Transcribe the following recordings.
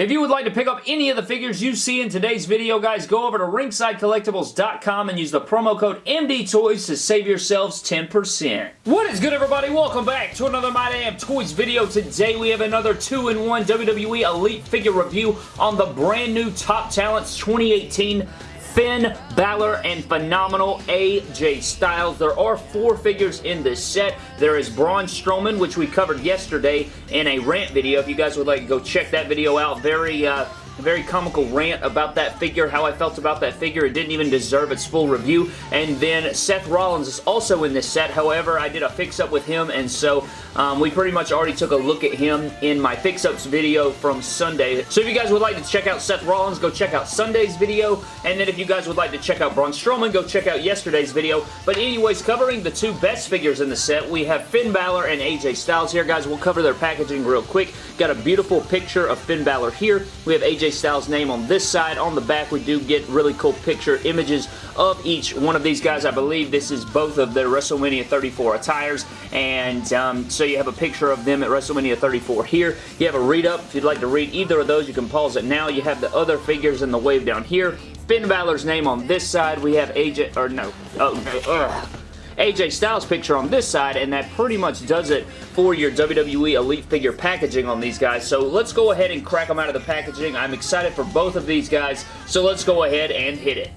If you would like to pick up any of the figures you see in today's video, guys, go over to ringsidecollectibles.com and use the promo code MDTOYS to save yourselves 10%. What is good, everybody? Welcome back to another My Damn Toys video. Today, we have another 2-in-1 WWE Elite figure review on the brand new Top Talents 2018 Finn Balor, and phenomenal AJ Styles. There are four figures in this set. There is Braun Strowman, which we covered yesterday in a rant video. If you guys would like to go check that video out, very... Uh, very comical rant about that figure, how I felt about that figure. It didn't even deserve its full review. And then Seth Rollins is also in this set. However, I did a fix-up with him, and so um, we pretty much already took a look at him in my fix-ups video from Sunday. So if you guys would like to check out Seth Rollins, go check out Sunday's video. And then if you guys would like to check out Braun Strowman, go check out yesterday's video. But anyways, covering the two best figures in the set, we have Finn Balor and AJ Styles here, guys. We'll cover their packaging real quick. Got a beautiful picture of Finn Balor here. We have AJ Styles' name on this side. On the back, we do get really cool picture images of each one of these guys. I believe this is both of their WrestleMania 34 attires, and um, so you have a picture of them at WrestleMania 34 here. You have a read-up. If you'd like to read either of those, you can pause it now. You have the other figures in the wave down here. Finn Balor's name on this side. We have AJ, or no, oh, AJ Styles picture on this side, and that pretty much does it for your WWE Elite figure packaging on these guys. So let's go ahead and crack them out of the packaging. I'm excited for both of these guys, so let's go ahead and hit it.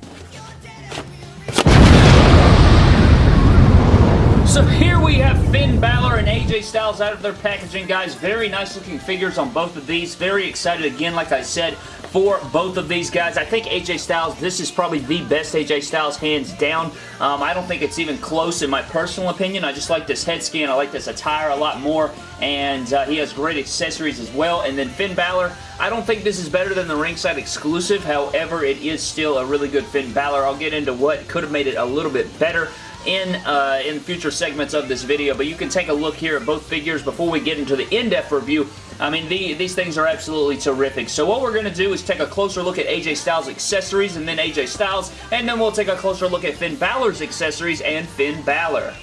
So here we have Finn Balor and AJ Styles out of their packaging, guys. Very nice looking figures on both of these. Very excited again, like I said, for both of these guys. I think AJ Styles, this is probably the best AJ Styles hands down. Um, I don't think it's even close in my personal opinion. I just like this head scan. I like this attire a lot more, and uh, he has great accessories as well. And then Finn Balor, I don't think this is better than the ringside exclusive. However, it is still a really good Finn Balor. I'll get into what could have made it a little bit better in, uh, in future segments of this video, but you can take a look here at both figures before we get into the in-depth review I mean, the, these things are absolutely terrific. So what we're going to do is take a closer look at AJ Styles' accessories and then AJ Styles, and then we'll take a closer look at Finn Balor's accessories and Finn Balor.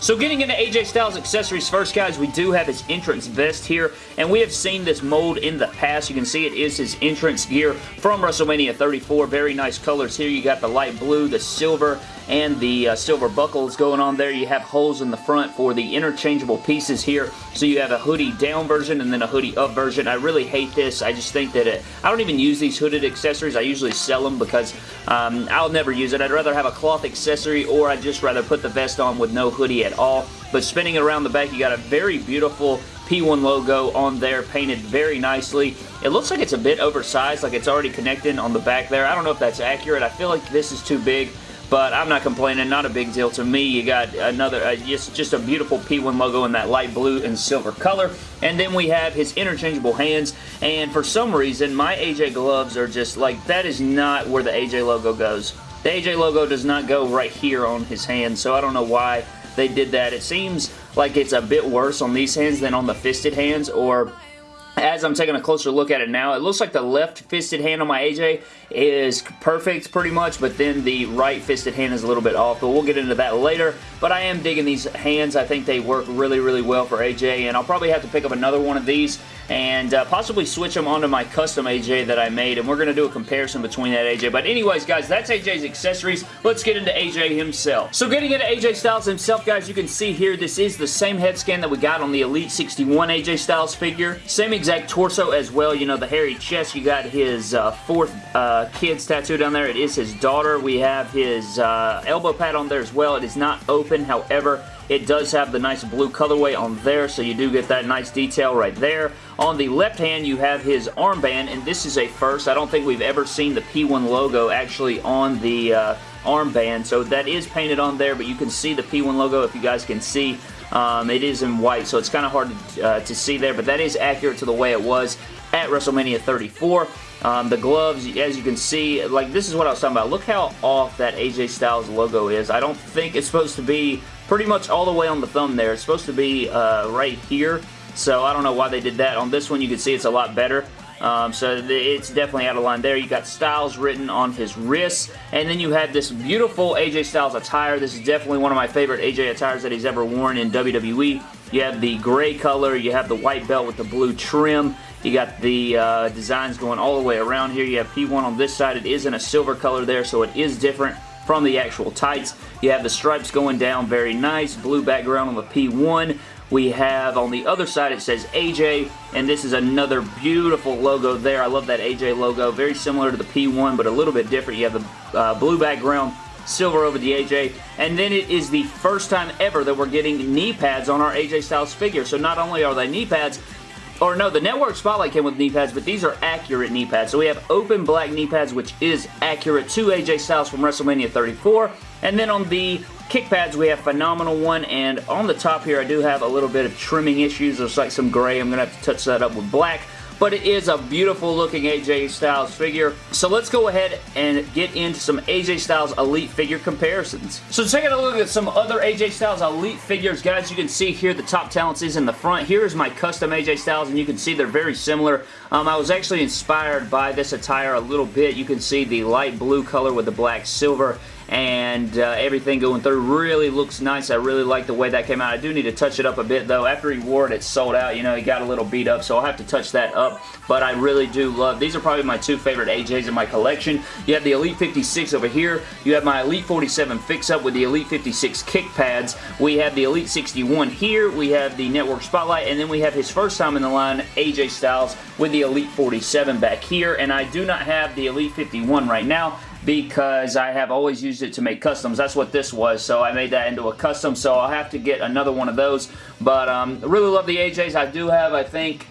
So getting into AJ Styles accessories first, guys, we do have his entrance vest here, and we have seen this mold in the past. You can see it is his entrance gear from WrestleMania 34. Very nice colors here. You got the light blue, the silver, and the uh, silver buckles going on there. You have holes in the front for the interchangeable pieces here. So you have a hoodie down version and then a hoodie up version. I really hate this. I just think that it, I don't even use these hooded accessories. I usually sell them because um, I'll never use it. I'd rather have a cloth accessory or I'd just rather put the vest on with no hoodie at all. But spinning it around the back, you got a very beautiful P1 logo on there painted very nicely. It looks like it's a bit oversized, like it's already connected on the back there. I don't know if that's accurate. I feel like this is too big but I'm not complaining. Not a big deal to me. You got another, uh, just, just a beautiful P1 logo in that light blue and silver color. And then we have his interchangeable hands. And for some reason, my AJ gloves are just like, that is not where the AJ logo goes. The AJ logo does not go right here on his hand, so I don't know why they did that. It seems like it's a bit worse on these hands than on the fisted hands, or as I'm taking a closer look at it now, it looks like the left fisted hand on my AJ is perfect pretty much, but then the right fisted hand is a little bit off, but we'll get into that later. But I am digging these hands. I think they work really, really well for AJ, and I'll probably have to pick up another one of these and uh, possibly switch them onto my custom AJ that I made, and we're going to do a comparison between that AJ. But anyways, guys, that's AJ's accessories. Let's get into AJ himself. So getting into AJ Styles himself, guys, you can see here, this is the same head scan that we got on the Elite 61 AJ Styles figure. Same exact torso as well, you know, the hairy chest. You got his uh, fourth uh, kid's tattoo down there. It is his daughter. We have his uh, elbow pad on there as well. It is not open, however, it does have the nice blue colorway on there, so you do get that nice detail right there. On the left hand, you have his armband, and this is a first. I don't think we've ever seen the P1 logo actually on the uh, armband, so that is painted on there, but you can see the P1 logo if you guys can see. Um, it is in white, so it's kind of hard to, uh, to see there, but that is accurate to the way it was at WrestleMania 34. Um, the gloves, as you can see, like this is what I was talking about. Look how off that AJ Styles logo is. I don't think it's supposed to be pretty much all the way on the thumb there. It's supposed to be uh, right here. So I don't know why they did that. On this one, you can see it's a lot better. Um, so it's definitely out of line there. You got Styles written on his wrists. And then you have this beautiful AJ Styles attire. This is definitely one of my favorite AJ attires that he's ever worn in WWE. You have the gray color. You have the white belt with the blue trim. You got the uh, designs going all the way around here. You have P1 on this side. It is in a silver color there, so it is different from the actual tights. You have the stripes going down very nice. Blue background on the P1. We have on the other side it says AJ and this is another beautiful logo there. I love that AJ logo. Very similar to the P1 but a little bit different. You have the uh, blue background silver over the AJ. And then it is the first time ever that we're getting knee pads on our AJ Styles figure. So not only are they knee pads, or no, the Network Spotlight came with knee pads, but these are accurate knee pads. So we have open black knee pads, which is accurate to AJ Styles from WrestleMania 34. And then on the kick pads, we have Phenomenal One, and on the top here, I do have a little bit of trimming issues. There's like some gray. I'm going to have to touch that up with black but it is a beautiful looking AJ Styles figure. So let's go ahead and get into some AJ Styles Elite figure comparisons. So taking a look at some other AJ Styles Elite figures, guys, you can see here the top talents is in the front. Here is my custom AJ Styles, and you can see they're very similar. Um, I was actually inspired by this attire a little bit. You can see the light blue color with the black silver and uh, everything going through really looks nice. I really like the way that came out. I do need to touch it up a bit though. After he wore it, it sold out. You know, he got a little beat up, so I'll have to touch that up, but I really do love, these are probably my two favorite AJs in my collection. You have the Elite 56 over here. You have my Elite 47 fix-up with the Elite 56 kick pads. We have the Elite 61 here. We have the Network Spotlight, and then we have his first time in the line, AJ Styles, with the Elite 47 back here, and I do not have the Elite 51 right now because I have always used it to make customs. That's what this was, so I made that into a custom, so I'll have to get another one of those. But um, really love the AJs. I do have, I think,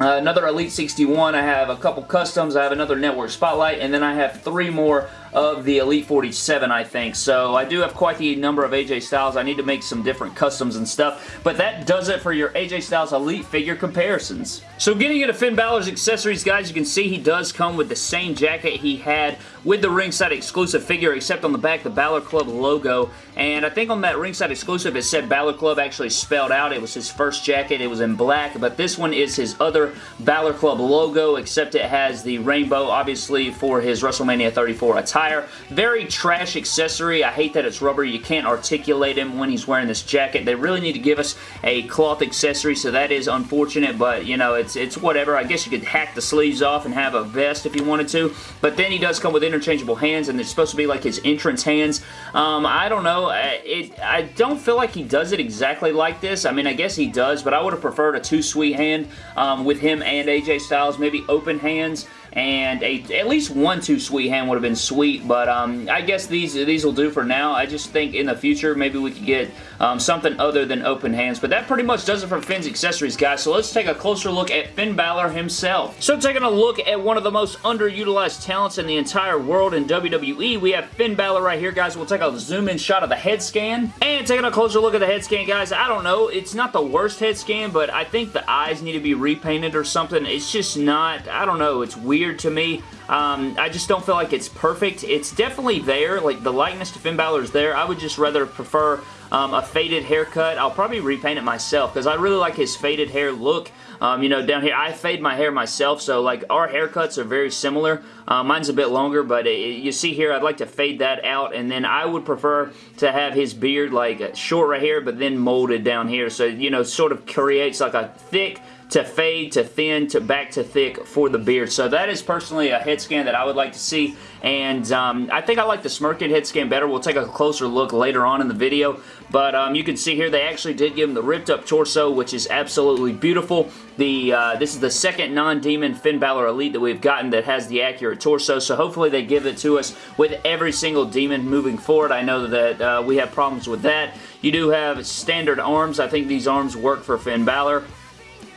uh, another Elite 61. I have a couple customs. I have another Network Spotlight, and then I have three more of the Elite 47, I think. So I do have quite the number of AJ Styles. I need to make some different customs and stuff. But that does it for your AJ Styles Elite figure comparisons. So getting into Finn Balor's accessories, guys, you can see he does come with the same jacket he had with the ringside exclusive figure, except on the back, the Balor Club logo. And I think on that ringside exclusive, it said Balor Club actually spelled out. It was his first jacket. It was in black, but this one is his other Balor Club logo, except it has the rainbow, obviously, for his WrestleMania 34 attire Very trash accessory. I hate that it's rubber. You can't articulate him when he's wearing this jacket. They really need to give us a cloth accessory, so that is unfortunate, but, you know, it's, it's whatever. I guess you could hack the sleeves off and have a vest if you wanted to, but then he does come with interchangeable hands, and they're supposed to be like his entrance hands. Um, I don't know. It, I don't feel like he does it exactly like this. I mean, I guess he does, but I would have preferred a too-sweet hand um, with him and AJ Styles, maybe open hands, and a, at least one too sweet hand would have been sweet, but um, I guess these these will do for now. I just think in the future maybe we could get um, something other than open hands, but that pretty much does it for Finn's accessories, guys, so let's take a closer look at Finn Balor himself. So taking a look at one of the most underutilized talents in the entire world in WWE, we have Finn Balor right here, guys. We'll take a zoom-in shot of the head scan, and taking a closer look at the head scan, guys, I don't know, it's not the worst head scan, but I think the eyes need to be repainted or something. It's just not, I don't know, it's weird weird to me. Um, I just don't feel like it's perfect. It's definitely there. Like, the likeness to Finn Balor is there. I would just rather prefer um, a faded haircut. I'll probably repaint it myself because I really like his faded hair look. Um, you know, down here, I fade my hair myself, so like our haircuts are very similar. Uh, mine's a bit longer, but it, you see here, I'd like to fade that out, and then I would prefer to have his beard like short right here, but then molded down here, so, you know, sort of creates like a thick, to fade to thin to back to thick for the beard. So that is personally a head scan that I would like to see and um, I think I like the Smirkin head scan better. We'll take a closer look later on in the video but um, you can see here they actually did give him the ripped up torso which is absolutely beautiful. The uh, This is the second non-demon Finn Balor Elite that we've gotten that has the accurate torso so hopefully they give it to us with every single demon moving forward. I know that uh, we have problems with that. You do have standard arms. I think these arms work for Finn Balor.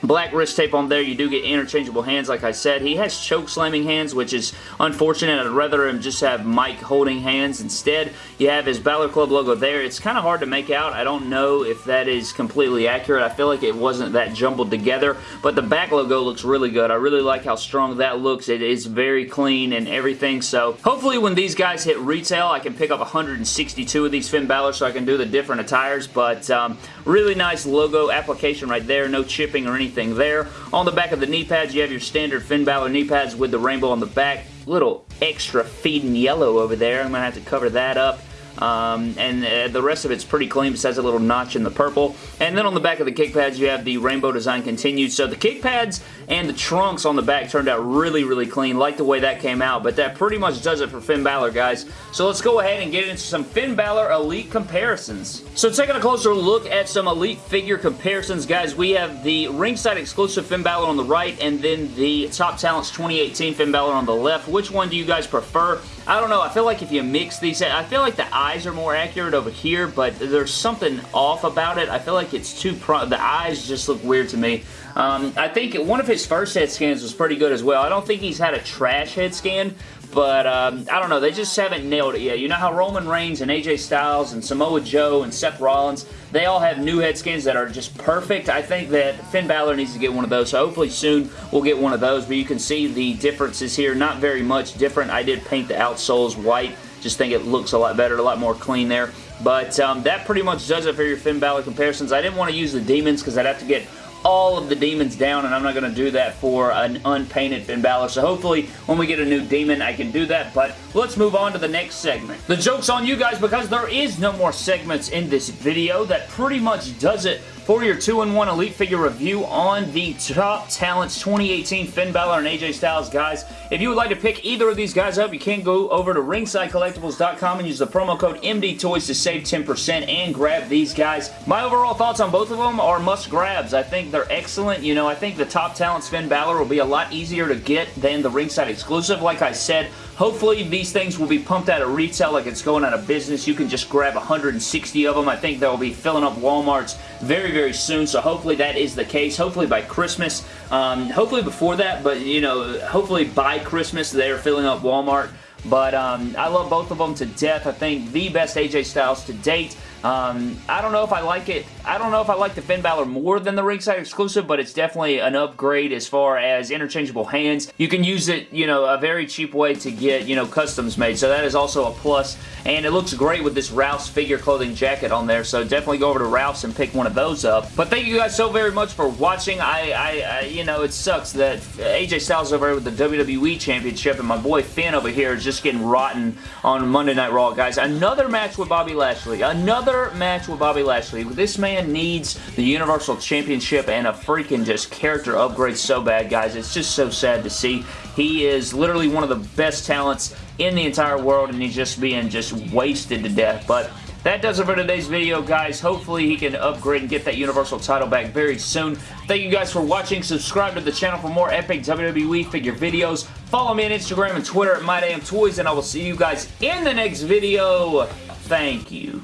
Black wrist tape on there. You do get interchangeable hands, like I said. He has choke slamming hands, which is unfortunate. I'd rather him just have mic holding hands instead. You have his Balor Club logo there. It's kind of hard to make out. I don't know if that is completely accurate. I feel like it wasn't that jumbled together, but the back logo looks really good. I really like how strong that looks. It is very clean and everything, so hopefully when these guys hit retail, I can pick up 162 of these Finn Balor so I can do the different attires, but um, really nice logo application right there. No chipping or anything anything there. On the back of the knee pads, you have your standard Finn Balor knee pads with the rainbow on the back. Little extra feeding yellow over there. I'm going to have to cover that up. Um, and uh, the rest of it's pretty clean It besides a little notch in the purple. And then on the back of the kick pads, you have the rainbow design continued. So the kick pads and the trunks on the back turned out really, really clean. Like the way that came out, but that pretty much does it for Finn Balor, guys. So let's go ahead and get into some Finn Balor Elite comparisons. So taking a closer look at some Elite figure comparisons, guys, we have the ringside exclusive Finn Balor on the right, and then the Top Talents 2018 Finn Balor on the left. Which one do you guys prefer? I don't know. I feel like if you mix these, I feel like the eyes are more accurate over here, but there's something off about it. I feel like it's too, pro the eyes just look weird to me. Um, I think one of his first head scans was pretty good as well. I don't think he's had a trash head scan, but um, I don't know. They just haven't nailed it yet. You know how Roman Reigns and AJ Styles and Samoa Joe and Seth Rollins, they all have new head scans that are just perfect. I think that Finn Balor needs to get one of those. So hopefully soon we'll get one of those. But you can see the differences here. Not very much different. I did paint the outsoles white. Just think it looks a lot better, a lot more clean there. But um, that pretty much does it for your Finn Balor comparisons. I didn't want to use the demons because I'd have to get all of the demons down, and I'm not going to do that for an unpainted Finn Balor. So hopefully, when we get a new demon, I can do that. But let's move on to the next segment. The joke's on you guys because there is no more segments in this video. That pretty much does it for your 2-in-1 Elite Figure review on the Top Talents 2018 Finn Balor and AJ Styles, guys. If you would like to pick either of these guys up, you can go over to ringsidecollectibles.com and use the promo code MDTOYS to save 10% and grab these guys. My overall thoughts on both of them are must-grabs. I think they're excellent. You know, I think the Top Talents Finn Balor will be a lot easier to get than the ringside exclusive. Like I said, Hopefully these things will be pumped out of retail like it's going out of business. You can just grab 160 of them. I think they'll be filling up Walmarts very, very soon. So hopefully that is the case. Hopefully by Christmas. Um, hopefully before that, but you know, hopefully by Christmas they're filling up Walmart. But um, I love both of them to death. I think the best AJ Styles to date. Um, I don't know if I like it. I don't know if I like the Finn Balor more than the ringside exclusive, but it's definitely an upgrade as far as interchangeable hands. You can use it, you know, a very cheap way to get, you know, customs made, so that is also a plus. And it looks great with this Ralph's figure clothing jacket on there, so definitely go over to Ralph's and pick one of those up. But thank you guys so very much for watching. I, I, I you know, it sucks that AJ Styles over here with the WWE Championship and my boy Finn over here is just getting rotten on Monday Night Raw, guys. Another match with Bobby Lashley. Another another match with Bobby Lashley. This man needs the Universal Championship and a freaking just character upgrade so bad, guys. It's just so sad to see. He is literally one of the best talents in the entire world, and he's just being just wasted to death. But that does it for today's video, guys. Hopefully he can upgrade and get that Universal title back very soon. Thank you guys for watching. Subscribe to the channel for more epic WWE figure videos. Follow me on Instagram and Twitter at MyDamnToys, and I will see you guys in the next video. Thank you.